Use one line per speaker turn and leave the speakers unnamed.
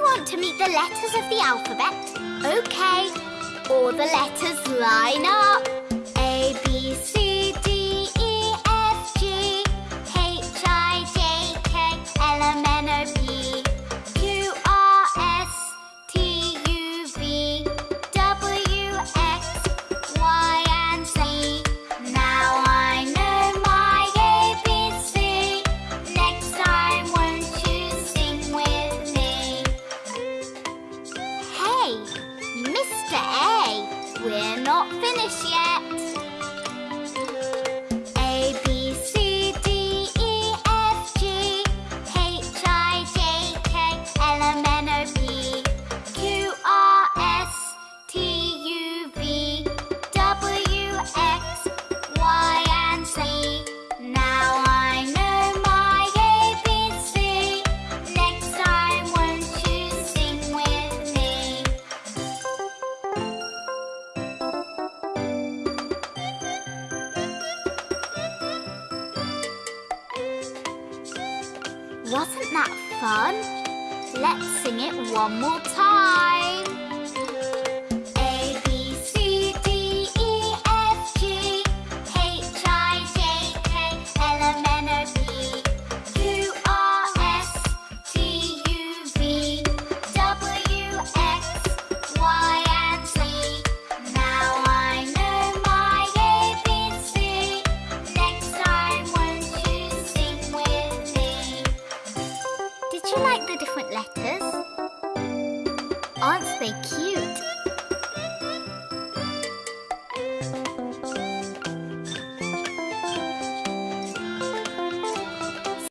want to meet the letters of the alphabet. OK. All the letters line up. Mr. A, we're not finished yet. Wasn't that fun? Let's sing it one more time. like the different letters? Aren't they cute?